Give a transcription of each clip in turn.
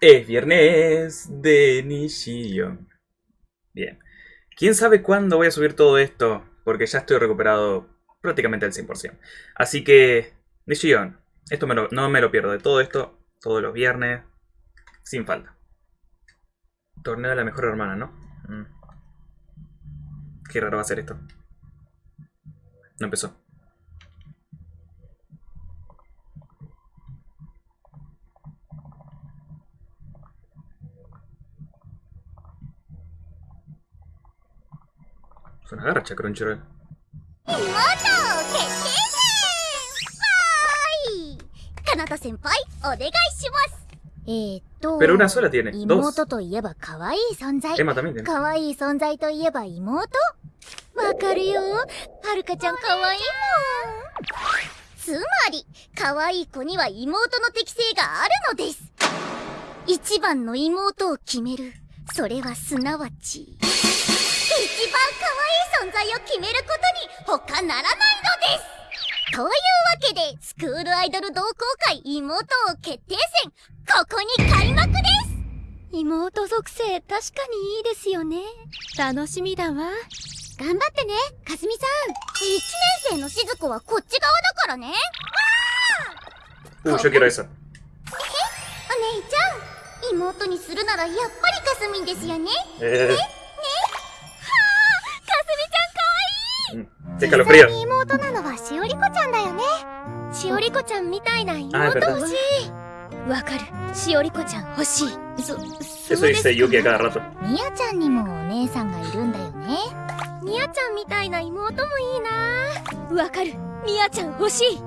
Es viernes de Nishion. Bien. ¿Quién sabe cuándo voy a subir todo esto? Porque ya estoy recuperado prácticamente al 100%. Así que, Nishion, esto no me lo pierdo de todo esto, todos los viernes, sin falta. Torneo de la mejor hermana, ¿no? Mm. Qué raro va a ser esto. No empezó. Es una garcha, Crunchyroll. Pero una sola tiene, dos. 妹といえば可愛い存在。可愛い存在といえば妹わかるよ。はるかちゃん可愛いもん。つまり、可愛い子には妹の適性があるのです。一番の妹を決める。それはすなわち、一番可愛い存在を決めることに他ならないのですというわけで、スクールアイドル同好会妹を決定戦、ここに開幕です妹属性確かにいいですよね。楽しみだわ。頑張ってね、かすみさん。一年生のしず子はこっち側だからね。わー Uh, yo quiero esa. え？お姉ちゃん、妹にするならやっぱりかすみんですよね。えー、実際に妹なのはしおりこちゃんだよね。しおりこちゃんみたいな妹欲しい。わかる。しおりこちゃん欲しい。そ、そうですか。みやちゃんにもお姉さんがいるんだよね。みやちゃんみたいな妹もいいなわかるみやちゃん欲しい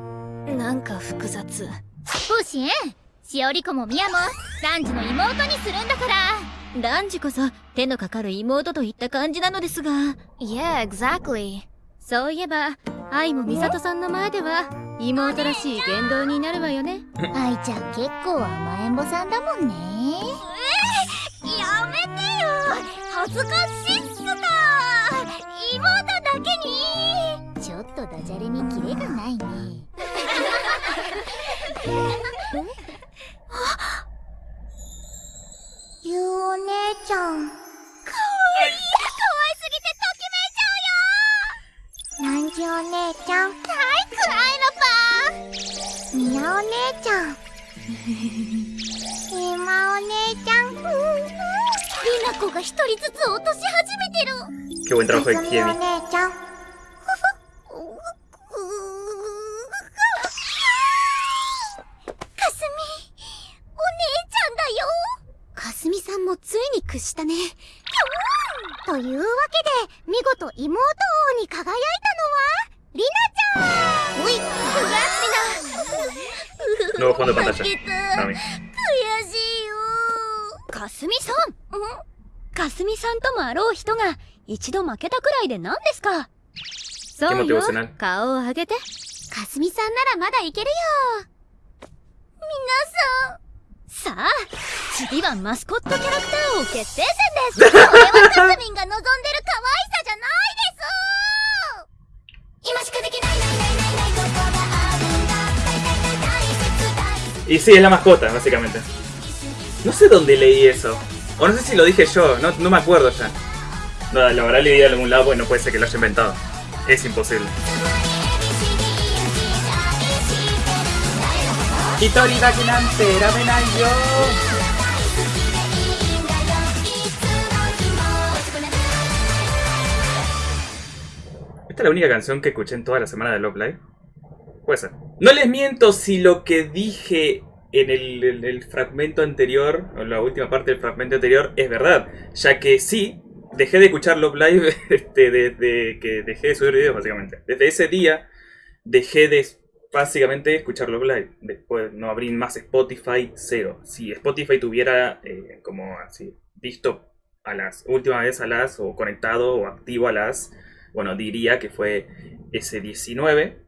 なんか複雑不心しおりこもみやもランジの妹にするんだからランジこそ手のかかる妹といった感じなのですが Yeah, exactly そういえば愛も美里さんの前では妹らしい言動になるわよね。愛ちゃん結構甘えん坊さんだもんね。えー、やめてよ。恥ずかしいっすか。妹だけに。ちょっとダジャレにキレがないね。ゆ うお姉ちゃんお姉ちゃん。はいくらいのぱみやお姉ちゃん。ひまお姉ちゃん。りなこが一人ずつ落とし始めてる。Qué buen trabajo de Kiemi. さんもついに屈したね。というわけで、見事妹王に輝いたりなちゃん。おい、グラスミナ No fondo de pantalla. 悔しいよ。かすみさんかすみさんともあろう人が一度負けたくらいで何ですか？そうよ。顔を上げて。かすみさんならまだいけるよ。皆さん。さあ次はマスコットキャラクター王決定戦です。これはかすみんが望んで Y sí, es la mascota, básicamente. No sé dónde leí eso. O no sé si lo dije yo, no, me acuerdo ya. No, lo habrá leído en algún lado porque no puede ser que lo haya inventado. Es imposible. Esta es la única canción que escuché en toda la semana de Love Live. No les miento si lo que dije en el, fragmento anterior, o la última parte del fragmento anterior, es verdad. Ya que sí, dejé de escuchar Love Live este, desde que dejé de subir videos, básicamente. Desde ese día dejé de básicamente escuchar Love Live. Después no abrí más Spotify, cero. Si Spotify tuviera eh, como así, visto a las últimas vez a las, o conectado o activo a las, bueno, diría que fue ese 19,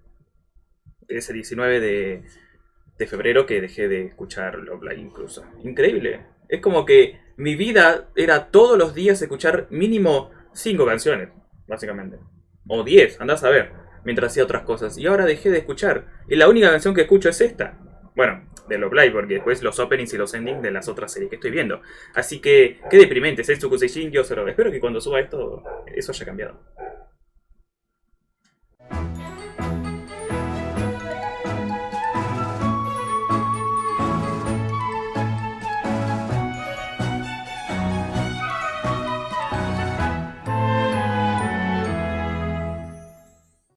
ese 19 de febrero que dejé de escuchar Love incluso. Increíble. Es como que mi vida era todos los días escuchar mínimo 5 canciones, básicamente. O 10, andás a ver, mientras hacía otras cosas. Y ahora dejé de escuchar. Y la única canción que escucho es esta. Bueno, de Love Live, porque después los openings y los endings de las otras series que estoy viendo. Así que, qué deprimente, Setsuku Seishin, yo Espero que cuando suba esto, eso haya cambiado.